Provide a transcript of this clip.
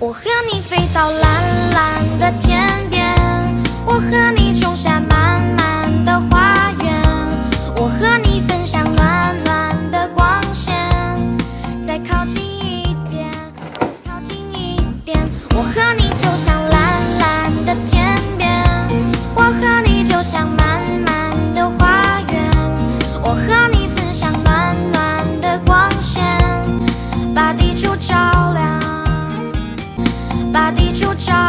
我和你飞到蓝蓝的天边，我和你种下满满的花园，我和你分享暖暖的光线，再靠近一点，靠近一点，我和你就像蓝蓝的天边，我和你就像满满的花园，我和你分享暖暖的光线，把地球照。就找